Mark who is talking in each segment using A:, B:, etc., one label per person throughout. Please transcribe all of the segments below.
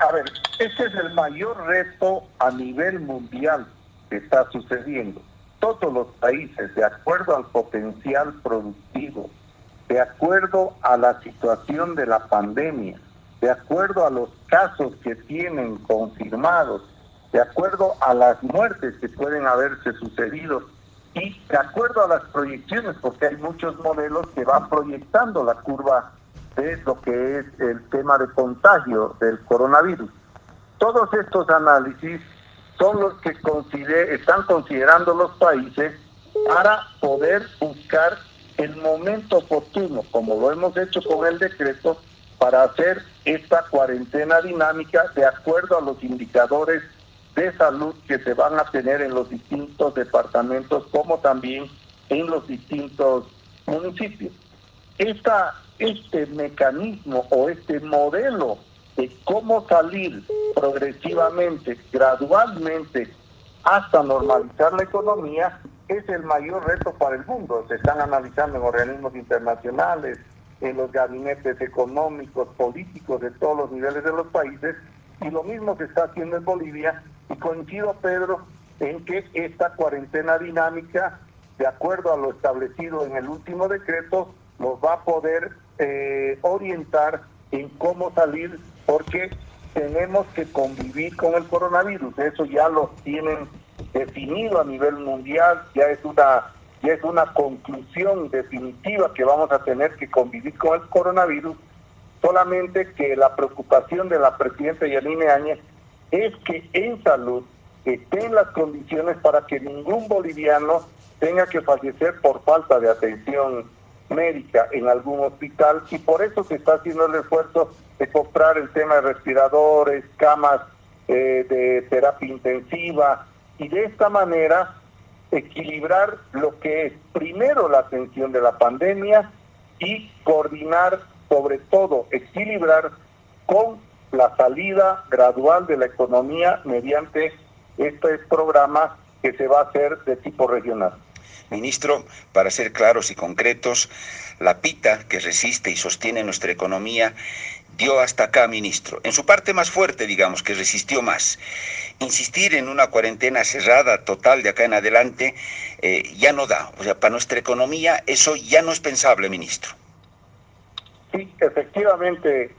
A: a ver, este es el mayor reto a nivel mundial que está sucediendo. Todos los países, de acuerdo al potencial productivo, de acuerdo a la situación de la pandemia, de acuerdo a los casos que tienen confirmados, de acuerdo a las muertes que pueden haberse sucedido y de acuerdo a las proyecciones, porque hay muchos modelos que van proyectando la curva de lo que es el tema de contagio del coronavirus. Todos estos análisis son los que están considerando los países para poder buscar el momento oportuno, como lo hemos hecho con el decreto, para hacer esta cuarentena dinámica de acuerdo a los indicadores de salud que se van a tener en los distintos departamentos como también en los distintos municipios. Esta, este mecanismo o este modelo de cómo salir progresivamente, gradualmente, hasta normalizar la economía, es el mayor reto para el mundo. Se están analizando en organismos internacionales, en los gabinetes económicos, políticos de todos los niveles de los países, y lo mismo se está haciendo en Bolivia, y coincido, Pedro, en que esta cuarentena dinámica, de acuerdo a lo establecido en el último decreto, nos va a poder eh, orientar en cómo salir, porque tenemos que convivir con el coronavirus. Eso ya lo tienen definido a nivel mundial, ya es una ya es una conclusión definitiva que vamos a tener que convivir con el coronavirus, solamente que la preocupación de la presidenta Yanine Áñez es que en salud estén las condiciones para que ningún boliviano tenga que fallecer por falta de atención médica en algún hospital y por eso se está haciendo el esfuerzo de comprar el tema de respiradores, camas eh, de terapia intensiva y de esta manera equilibrar lo que es primero la atención de la pandemia y coordinar, sobre todo equilibrar con la salida gradual de la economía mediante este programa que se va a hacer de tipo regional.
B: Ministro, para ser claros y concretos, la pita que resiste y sostiene nuestra economía dio hasta acá, ministro. En su parte más fuerte, digamos, que resistió más. Insistir en una cuarentena cerrada total de acá en adelante eh, ya no da. O sea, para nuestra economía eso ya no es pensable, ministro.
A: Sí, efectivamente,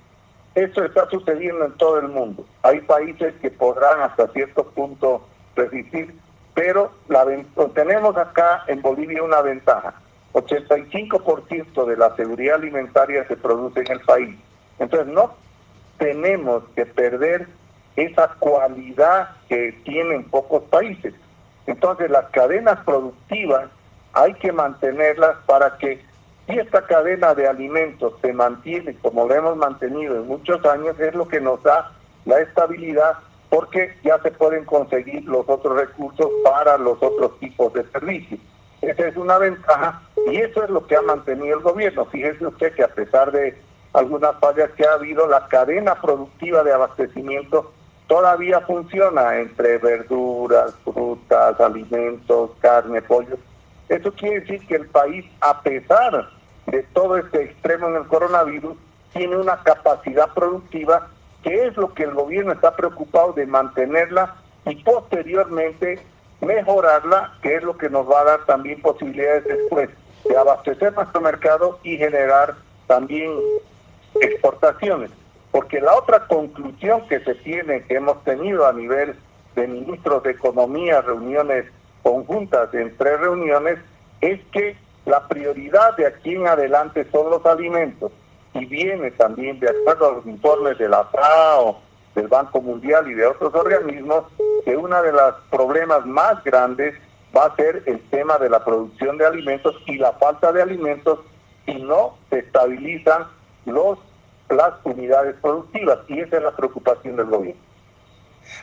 A: eso está sucediendo en todo el mundo. Hay países que podrán hasta cierto punto resistir, pero la, tenemos acá en Bolivia una ventaja. 85% de la seguridad alimentaria se produce en el país. Entonces no tenemos que perder esa cualidad que tienen pocos países. Entonces las cadenas productivas hay que mantenerlas para que si esta cadena de alimentos se mantiene como lo hemos mantenido en muchos años, es lo que nos da la estabilidad porque ya se pueden conseguir los otros recursos para los otros tipos de servicios. Esa es una ventaja y eso es lo que ha mantenido el gobierno. Fíjese usted que a pesar de algunas fallas que ha habido, la cadena productiva de abastecimiento todavía funciona entre verduras, frutas, alimentos, carne, pollo. Eso quiere decir que el país, a pesar de todo este extremo en el coronavirus, tiene una capacidad productiva que es lo que el gobierno está preocupado de mantenerla y posteriormente mejorarla, que es lo que nos va a dar también posibilidades después de abastecer nuestro mercado y generar también exportaciones. Porque la otra conclusión que se tiene, que hemos tenido a nivel de ministros de Economía, reuniones conjuntas en tres reuniones, es que la prioridad de aquí en adelante son los alimentos y viene también de acuerdo a los informes de la FAO, del Banco Mundial y de otros organismos, que uno de los problemas más grandes va a ser el tema de la producción de alimentos y la falta de alimentos si no se estabilizan los, las unidades productivas y esa es la preocupación del gobierno.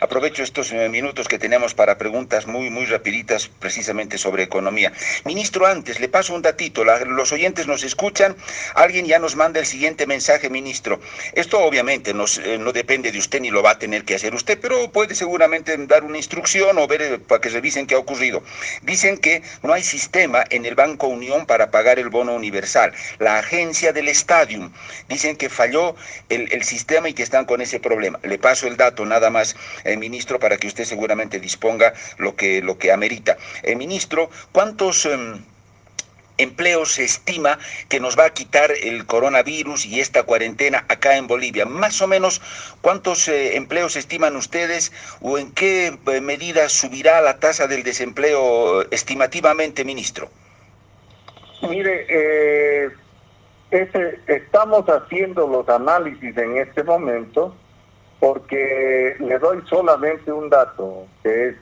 B: Aprovecho estos eh, minutos que tenemos para preguntas muy, muy rapiditas precisamente sobre economía. Ministro, antes le paso un datito. los oyentes nos escuchan. Alguien ya nos manda el siguiente mensaje, ministro. Esto obviamente eh, no depende de usted ni lo va a tener que hacer usted, pero puede seguramente dar una instrucción o ver eh, para que revisen qué ha ocurrido. Dicen que no hay sistema en el Banco Unión para pagar el bono universal. La agencia del Stadium dicen que falló el, el sistema y que están con ese problema. Le paso el dato nada más eh, ministro, para que usted seguramente disponga lo que, lo que amerita. Eh, ministro, ¿cuántos... Em, empleos se estima que nos va a quitar el coronavirus y esta cuarentena acá en Bolivia? Más o menos, ¿cuántos eh, empleos estiman ustedes o en qué medida subirá la tasa del desempleo estimativamente, ministro?
A: Mire, eh, estamos haciendo los análisis en este momento porque le doy solamente un dato que es,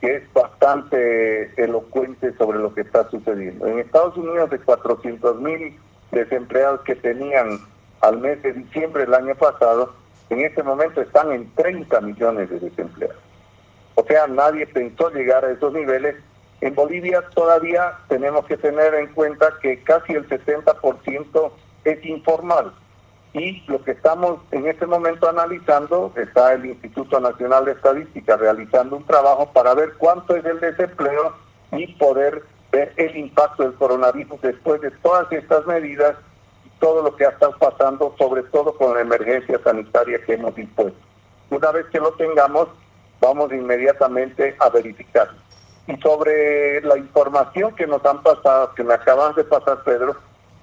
A: que es bastante elocuente sobre lo que está sucediendo. En Estados Unidos de 400 mil desempleados que tenían al mes de diciembre del año pasado, en este momento están en 30 millones de desempleados. O sea, nadie pensó llegar a esos niveles. En Bolivia todavía tenemos que tener en cuenta que casi el 70% es informal y lo que estamos en este momento analizando, está el Instituto Nacional de Estadística realizando un trabajo para ver cuánto es el desempleo y poder ver el impacto del coronavirus después de todas estas medidas y todo lo que ha estado pasando, sobre todo con la emergencia sanitaria que hemos impuesto. Una vez que lo tengamos, vamos inmediatamente a verificar. Y sobre la información que nos han pasado, que me acaban de pasar, Pedro,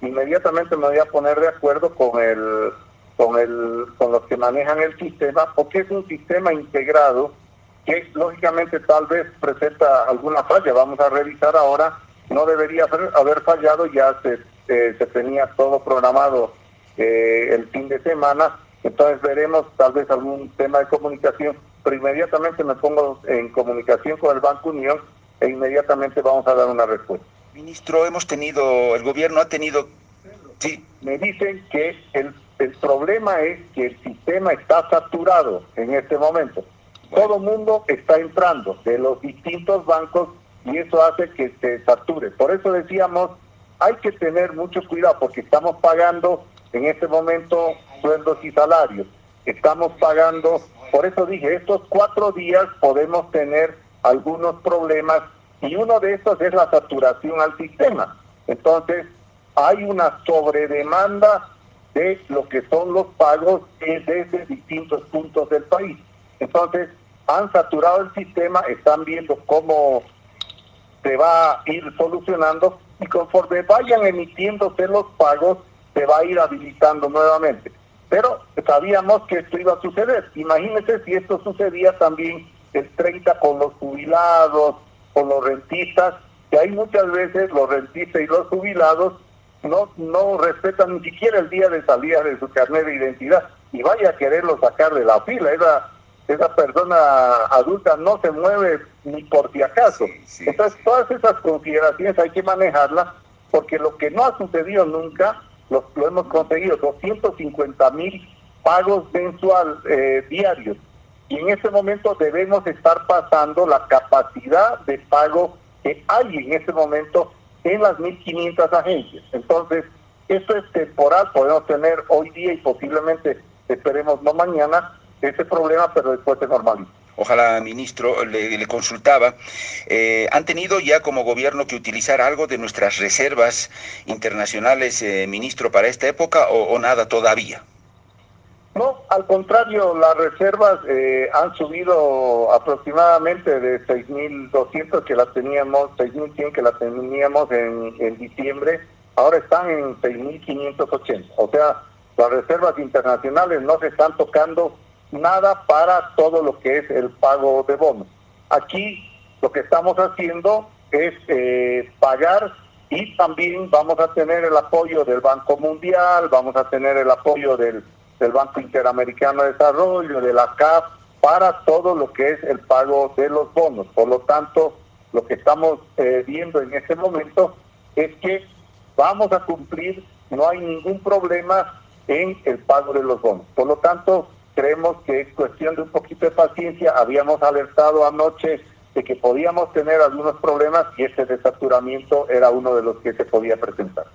A: inmediatamente me voy a poner de acuerdo con el con el con los que manejan el sistema porque es un sistema integrado que lógicamente tal vez presenta alguna falla. Vamos a revisar ahora. No debería haber fallado. Ya se, eh, tenía todo programado eh, el fin de semana. Entonces veremos tal vez algún tema de comunicación. Pero inmediatamente me pongo en comunicación con el Banco Unión e inmediatamente vamos a dar una respuesta
B: Ministro, hemos tenido, el gobierno ha tenido...
A: Sí, me dicen que el, el problema es que el sistema está saturado en este momento. Todo el mundo está entrando de los distintos bancos y eso hace que se sature. Por eso decíamos, hay que tener mucho cuidado porque estamos pagando en este momento sueldos y salarios. Estamos pagando, por eso dije, estos cuatro días podemos tener algunos problemas y uno de estos es la saturación al sistema. Entonces, hay una sobredemanda de lo que son los pagos desde distintos puntos del país. Entonces, han saturado el sistema, están viendo cómo se va a ir solucionando y conforme vayan emitiéndose los pagos, se va a ir habilitando nuevamente. Pero sabíamos que esto iba a suceder. Imagínense si esto sucedía también el 30 con los jubilados, con los rentistas, que hay muchas veces los rentistas y los jubilados no, no respetan ni siquiera el día de salida de su carnet de identidad y vaya a quererlo sacar de la fila. Esa, esa persona adulta no se mueve ni por si acaso. Entonces, todas esas consideraciones hay que manejarlas porque lo que no ha sucedido nunca lo, lo hemos conseguido, 250 mil pagos mensual eh, diarios y en ese momento debemos estar pasando la capacidad de pago que hay en ese momento en las 1.500 agencias. Entonces, esto es temporal, podemos tener hoy día y posiblemente, esperemos no mañana, ese problema, pero después se normaliza.
B: Ojalá, ministro, le, consultaba, eh, ¿han tenido ya como gobierno que utilizar algo de nuestras reservas internacionales, eh, ministro, para esta época o nada todavía?
A: No, al contrario, las reservas eh, han subido aproximadamente de 6.200 que las teníamos, 6.100 que las teníamos en, en diciembre, ahora están en 6.580. O sea, las reservas internacionales no se están tocando nada para todo lo que es el pago de bonos. Aquí lo que estamos haciendo es eh, pagar y también vamos a tener el apoyo del Banco Mundial, vamos a tener el apoyo del del Banco Interamericano de Desarrollo, de la CAF, para todo lo que es el pago de los bonos. Por lo tanto, lo que estamos eh, viendo en este momento es que vamos a cumplir, no hay ningún problema en el pago de los bonos. Por lo tanto, creemos que es cuestión de un poquito de paciencia. Habíamos alertado anoche de que podíamos tener algunos problemas y este desaturamiento era uno de los que se podía presentar.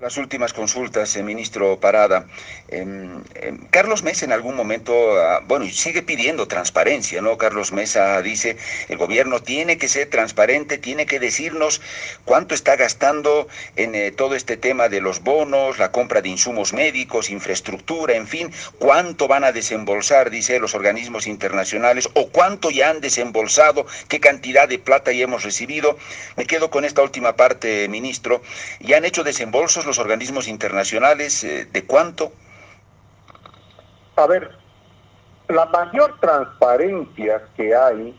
B: Las últimas consultas, eh, ministro Parada. Em, em, Carlos Mesa en algún momento, ah, bueno, sigue pidiendo transparencia, ¿no? Carlos Mesa dice, el gobierno tiene que ser transparente, tiene que decirnos cuánto está gastando en eh, todo este tema de los bonos, la compra de insumos médicos, infraestructura, en fin, cuánto van a desembolsar, dice, los organismos internacionales, o cuánto ya han desembolsado, qué cantidad de plata ya hemos recibido. Me quedo con esta última parte, ministro. ¿Ya han hecho desembolsos los organismos internacionales? Eh, ¿De cuánto?
A: A ver, la mayor transparencia que hay,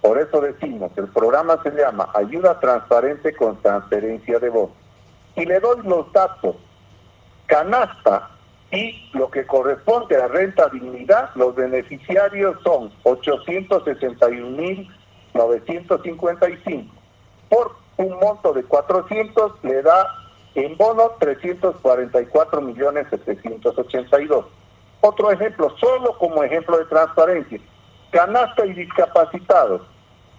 A: por eso decimos, el programa se llama Ayuda Transparente con Transferencia de Voz. Y le doy los datos. Canasta y lo que corresponde a renta dignidad, los beneficiarios son 861.955. Por un monto de 400 le da en bono, 344 millones 782. Otro ejemplo, solo como ejemplo de transparencia. Canasta y discapacitados,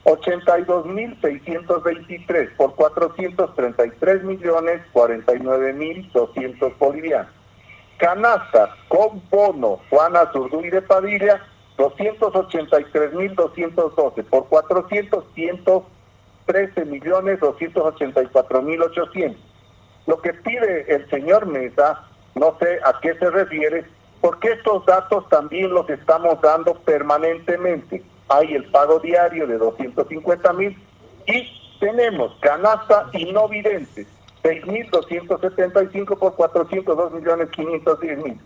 A: 82.623 por 433 millones 49 mil 200 bolivianos. Canasta con bono Juana Zurduy de Padilla, 283.212 por 400 113 millones 284 mil 800. Lo que pide el señor Mesa, no sé a qué se refiere, porque estos datos también los estamos dando permanentemente. Hay el pago diario de 250 mil y tenemos canasta y no videntes, 6.275 por 402 millones 510 mil.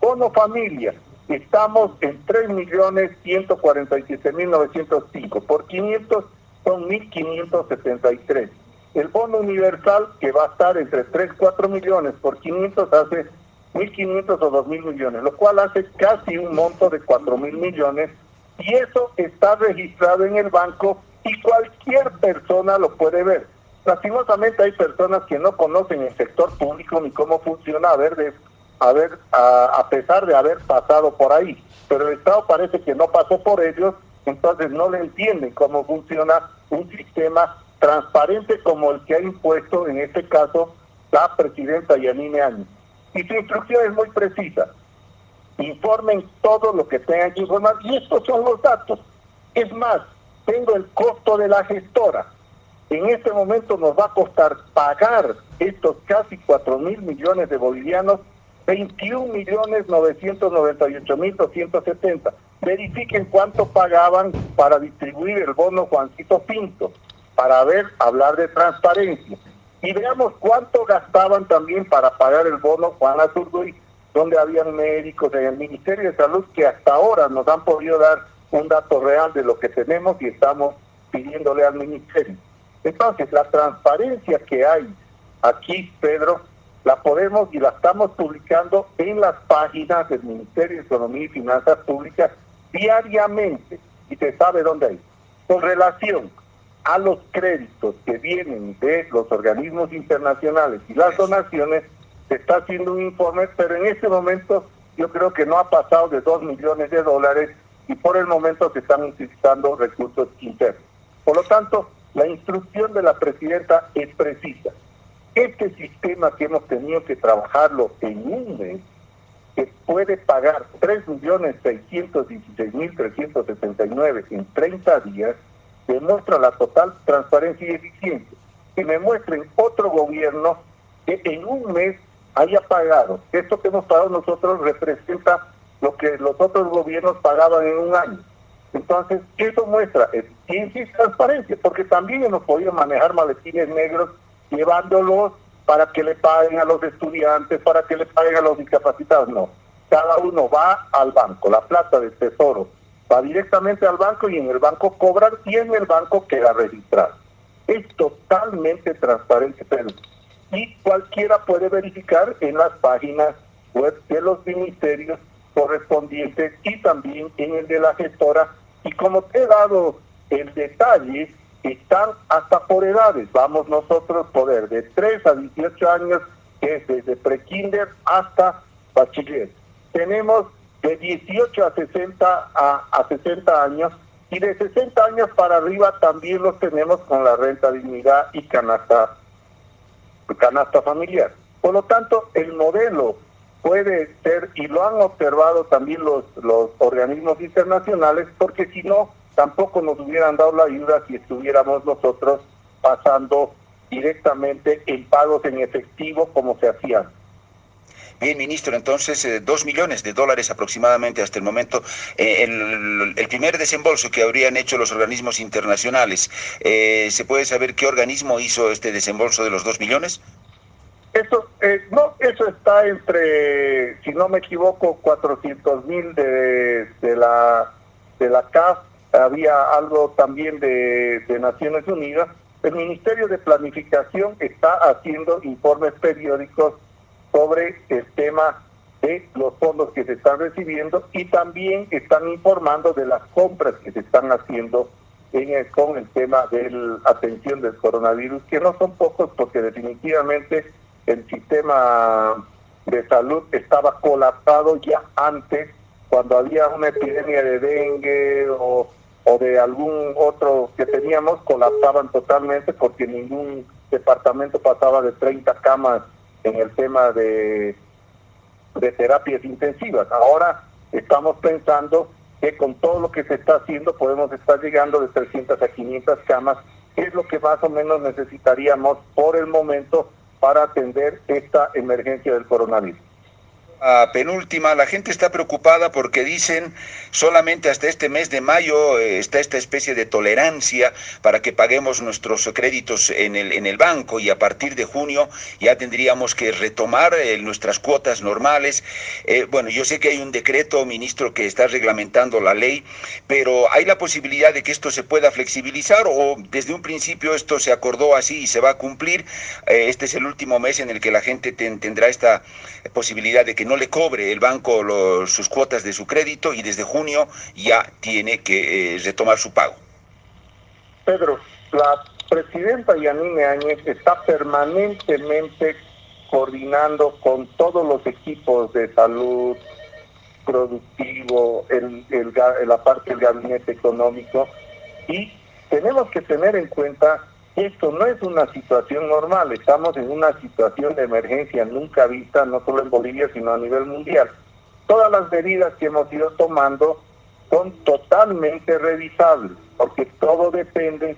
A: Bono familia, estamos en 3 millones 147 mil 905, por 500 son 1.573 el bono universal, que va a estar entre 3, 4 millones por 500, hace 1.500 o 2.000 millones, lo cual hace casi un monto de 4.000 millones. Y eso está registrado en el banco y cualquier persona lo puede ver. Lastimosamente hay personas que no conocen el sector público ni cómo funciona, a de, a, ver a, a pesar de haber pasado por ahí. Pero el Estado parece que no pasó por ellos, entonces no le entienden cómo funciona un sistema transparente como el que ha impuesto en este caso la presidenta Yanine Áñez. Y su instrucción es muy precisa. Informen todo lo que tengan que informar y estos son los datos. Es más, tengo el costo de la gestora. En este momento nos va a costar pagar estos casi 4 mil millones de bolivianos 21 millones 998 mil 270. Verifiquen cuánto pagaban para distribuir el bono Juancito Pinto para ver, hablar de transparencia. Y veamos cuánto gastaban también para pagar el bono Juan Azurduy, donde habían médicos en el Ministerio de Salud que hasta ahora nos han podido dar un dato real de lo que tenemos y estamos pidiéndole al Ministerio. Entonces, la transparencia que hay aquí, Pedro, la podemos y la estamos publicando en las páginas del Ministerio de Economía y Finanzas Públicas diariamente y se sabe dónde hay. Con relación a los créditos que vienen de los organismos internacionales y las donaciones, se está haciendo un informe, pero en este momento yo creo que no ha pasado de 2 millones de dólares y por el momento se están utilizando recursos internos. Por lo tanto, la instrucción de la presidenta es precisa. Este sistema que hemos tenido que trabajarlo en un mes, que puede pagar 3.616.369 en 30 días, demuestra la total transparencia y eficiencia. Que me muestren otro gobierno que en un mes haya pagado. Esto que hemos pagado nosotros representa lo que los otros gobiernos pagaban en un año. Entonces, eso muestra eficiencia y transparencia, porque también hemos podido manejar maletines negros llevándolos para que le paguen a los estudiantes, para que le paguen a los discapacitados. No, cada uno va al banco, la plata del tesoro va directamente al banco y en el banco cobran y en el banco queda registrado. Es totalmente transparente, y cualquiera puede verificar en las páginas web de los ministerios correspondientes y también en el de la gestora. Y como te he dado el detalle, están hasta por edades. Vamos nosotros poder de 3 a 18 años, que es desde prekinder hasta bachiller. Tenemos de 18 a 60 a, a 60 años y de 60 años para arriba también los tenemos con la renta dignidad y canasta, canasta familiar. Por lo tanto, el modelo puede ser, y lo han observado también los, los organismos internacionales, porque si no, tampoco nos hubieran dado la ayuda si estuviéramos nosotros pasando directamente en pagos en efectivo como se hacían.
B: Bien, ministro, entonces eh, dos millones de dólares aproximadamente hasta el momento. Eh, el, primer desembolso que habrían hecho los organismos internacionales, eh, ¿se puede saber qué organismo hizo este desembolso de los dos millones?
A: Eso, no, eso está entre, si no me equivoco, 400 mil de, de, la, de la CAF, había algo también de Naciones Unidas. El Ministerio de Planificación está haciendo informes periódicos sobre el tema de los fondos que se están recibiendo y también están informando de las compras que se están haciendo en el, con el tema de la atención del coronavirus, que no son pocos porque definitivamente el sistema de salud estaba colapsado ya antes, cuando había una epidemia de dengue o, o de algún otro que teníamos, colapsaban totalmente porque ningún departamento pasaba de 30 camas en el tema de, de terapias intensivas. Ahora estamos pensando que con todo lo que se está haciendo podemos estar llegando de 300 a 500 camas, que es lo que más o menos necesitaríamos por el momento para atender esta emergencia del coronavirus
B: penúltima, la gente está preocupada porque dicen solamente hasta este mes de mayo eh, está esta especie de tolerancia para que paguemos nuestros créditos en el, en el banco y a partir de junio ya tendríamos que retomar eh, nuestras cuotas normales. Eh, bueno, yo sé que hay un decreto, ministro, que está reglamentando la ley, pero ¿hay la posibilidad de que esto se pueda flexibilizar o desde un principio esto se acordó así y se va a cumplir? este es el último mes en el que la gente tendrá esta posibilidad de que no le cobre el banco sus cuotas de su crédito y desde junio ya tiene que eh, retomar su pago.
A: Pedro, la presidenta Yanine Áñez está permanentemente coordinando con todos los equipos de salud, productivo, el, la parte del gabinete económico y tenemos que tener en cuenta esto no es una situación normal, estamos en una situación de emergencia nunca vista, no solo en Bolivia, sino a nivel mundial. Todas las medidas que hemos ido tomando son totalmente revisables, porque todo depende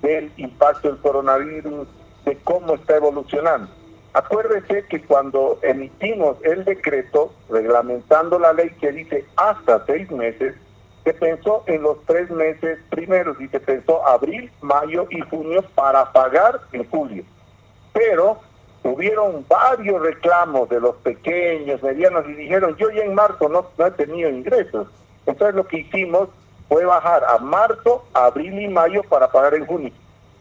A: del impacto del coronavirus, de cómo está evolucionando. Acuérdese que cuando emitimos el decreto reglamentando la ley que dice hasta seis meses, se pensó en los tres meses primeros y se pensó abril, mayo y junio para pagar en julio. Pero hubieron varios reclamos de los pequeños, medianos y dijeron, yo ya en marzo no, no he tenido ingresos. Entonces lo que hicimos fue bajar a marzo, abril y mayo para pagar en junio.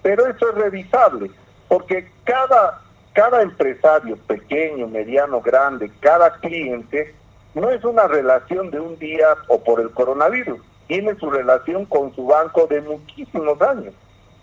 A: Pero eso es revisable, porque cada, cada empresario, pequeño, mediano, grande, cada cliente, no es una relación de un día o por el coronavirus, tiene su relación con su banco de muchísimos años.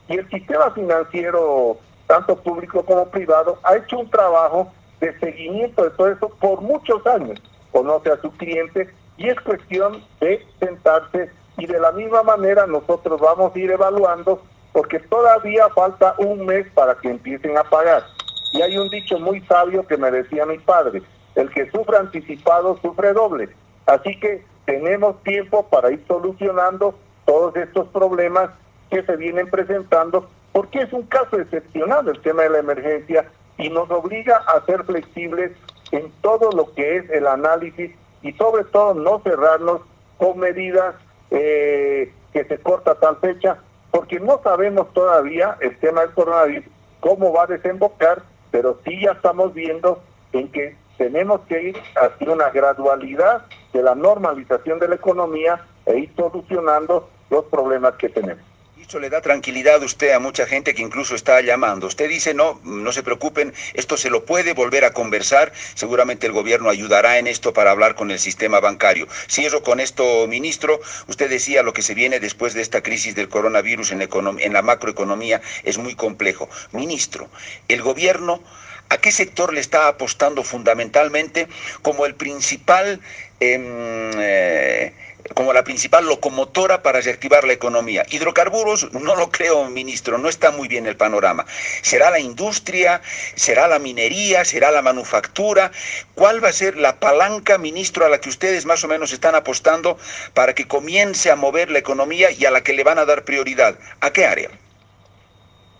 A: Y el sistema financiero, tanto público como privado, ha hecho un trabajo de seguimiento de todo eso por muchos años. Conoce a su cliente y es cuestión de sentarse y de la misma manera nosotros vamos a ir evaluando porque todavía falta un mes para que empiecen a pagar. Y hay un dicho muy sabio que me decía mi padre, el que sufre anticipado sufre doble. Así que tenemos tiempo para ir solucionando todos estos problemas que se vienen presentando, porque es un caso excepcional el tema de la emergencia y nos obliga a ser flexibles en todo lo que es el análisis y sobre todo no cerrarnos con medidas eh, que se corta tal fecha, porque no sabemos todavía el tema del coronavirus, cómo va a desembocar, pero sí ya estamos viendo en que tenemos que ir hacia una gradualidad de la normalización de la economía e ir solucionando los problemas que tenemos.
B: Esto le da tranquilidad a usted a mucha gente que incluso está llamando. Usted dice, no, no se preocupen, esto se lo puede volver a conversar. Seguramente el gobierno ayudará en esto para hablar con el sistema bancario. Cierro con esto, ministro. Usted decía lo que se viene después de esta crisis del coronavirus en, en la macroeconomía es muy complejo. Ministro, el gobierno ¿A qué sector le está apostando fundamentalmente como el principal... Em, eh, como la principal locomotora para reactivar la economía. Hidrocarburos, no lo creo, ministro, no está muy bien el panorama. ¿Será la industria? ¿Será la minería? ¿Será la manufactura? ¿Cuál va a ser la palanca, ministro, a la que ustedes más o menos están apostando para que comience a mover la economía y a la que le van a dar prioridad? ¿A qué área?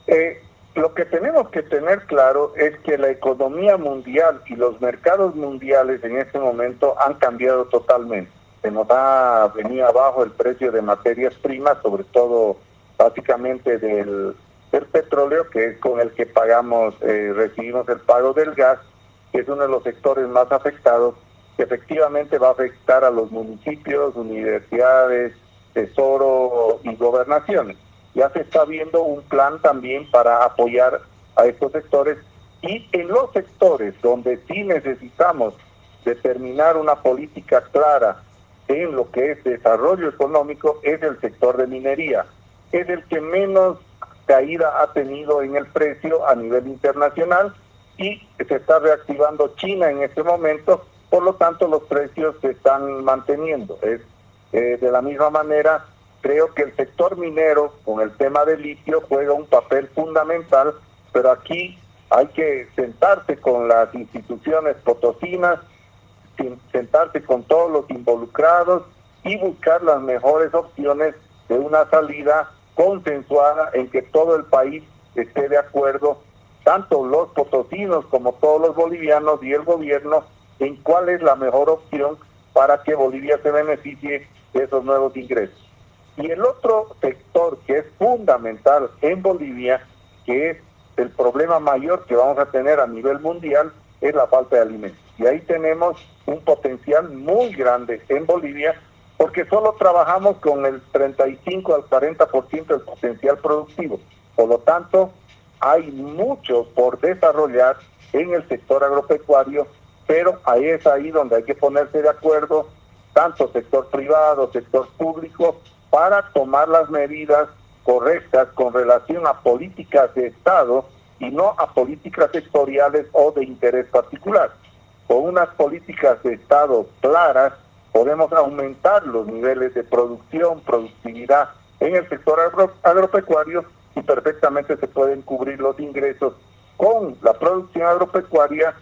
A: Eh, lo que tenemos que tener claro es que la economía mundial y los mercados mundiales en este momento han cambiado totalmente se nos ha venido abajo el precio de materias primas, sobre todo básicamente del, petróleo, que es con el que pagamos, eh, recibimos el pago del gas, que es uno de los sectores más afectados, que efectivamente va a afectar a los municipios, universidades, tesoro y gobernaciones. Ya se está viendo un plan también para apoyar a estos sectores y en los sectores donde sí necesitamos determinar una política clara en lo que es desarrollo económico es el sector de minería. Es el que menos caída ha tenido en el precio a nivel internacional y se está reactivando China en este momento, por lo tanto los precios se están manteniendo. Es, eh, de la misma manera, creo que el sector minero con el tema del litio juega un papel fundamental, pero aquí hay que sentarse con las instituciones potosinas, sentarse con todos los involucrados y buscar las mejores opciones de una salida consensuada en que todo el país esté de acuerdo, tanto los potosinos como todos los bolivianos y el gobierno, en cuál es la mejor opción para que Bolivia se beneficie de esos nuevos ingresos. Y el otro sector que es fundamental en Bolivia, que es el problema mayor que vamos a tener a nivel mundial, es la falta de alimentos. Y ahí tenemos un potencial muy grande en Bolivia porque solo trabajamos con el 35 al 40% del potencial productivo. Por lo tanto, hay mucho por desarrollar en el sector agropecuario, pero ahí es ahí donde hay que ponerse de acuerdo, tanto sector privado, sector público, para tomar las medidas correctas con relación a políticas de Estado y no a políticas sectoriales o de interés particular. Con unas políticas de Estado claras podemos aumentar los niveles de producción, productividad en el sector agropecuario y perfectamente se pueden cubrir los ingresos con la producción agropecuaria,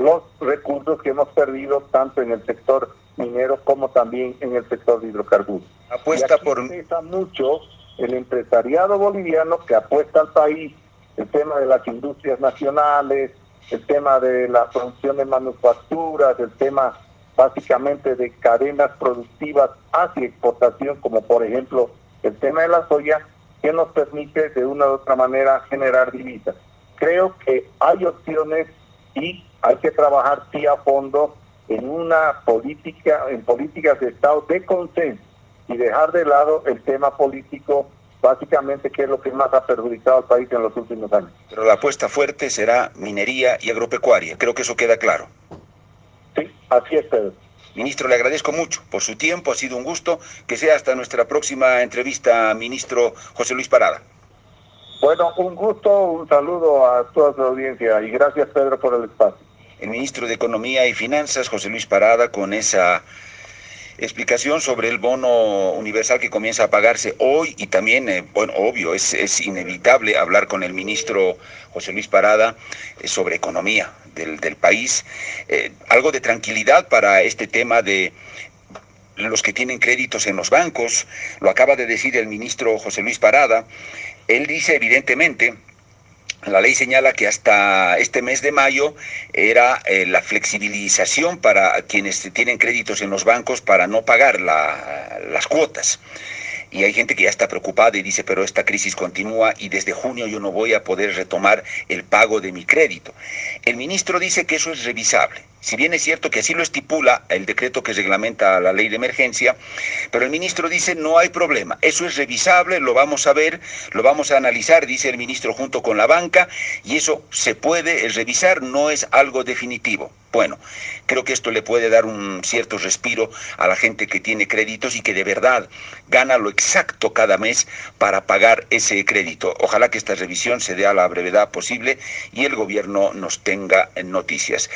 A: los recursos que hemos perdido tanto en el sector minero como también en el sector de hidrocarburos. Apuesta por mucho el empresariado boliviano que apuesta al país el tema de las industrias nacionales, el tema de la producción de manufacturas, el tema básicamente de cadenas productivas hacia exportación, como por ejemplo el tema de la soya, que nos permite de una u otra manera generar divisas. Creo que hay opciones y hay que trabajar sí a fondo en una política, en políticas de Estado de consenso y dejar de lado el tema político básicamente que es lo que más ha perjudicado al país en los últimos años.
B: Pero la apuesta fuerte será minería y agropecuaria, creo que eso queda claro.
A: Sí, así es, Pedro.
B: Ministro, le agradezco mucho por su tiempo, ha sido un gusto. Que sea hasta nuestra próxima entrevista, ministro José Luis Parada.
A: Bueno, un gusto, un saludo a toda su audiencia y gracias, Pedro, por el espacio.
B: El ministro de Economía y Finanzas, José Luis Parada, con esa explicación sobre el bono universal que comienza a pagarse hoy y también, eh, bueno, obvio, es, es, inevitable hablar con el ministro José Luis Parada eh, sobre economía del, del país. Eh, algo de tranquilidad para este tema de los que tienen créditos en los bancos, lo acaba de decir el ministro José Luis Parada. Él dice evidentemente la ley señala que hasta este mes de mayo era eh, la flexibilización para quienes tienen créditos en los bancos para no pagar las cuotas. Y hay gente que ya está preocupada y dice, pero esta crisis continúa y desde junio yo no voy a poder retomar el pago de mi crédito. El ministro dice que eso es revisable, Si bien es cierto que así lo estipula el decreto que reglamenta la ley de emergencia, pero el ministro dice no hay problema, eso es revisable, lo vamos a ver, lo vamos a analizar, dice el ministro junto con la banca, y eso se puede revisar, no es algo definitivo. Bueno, creo que esto le puede dar un cierto respiro a la gente que tiene créditos y que de verdad gana lo exacto cada mes para pagar ese crédito. Ojalá que esta revisión se dé a la brevedad posible y el gobierno nos tenga en noticias.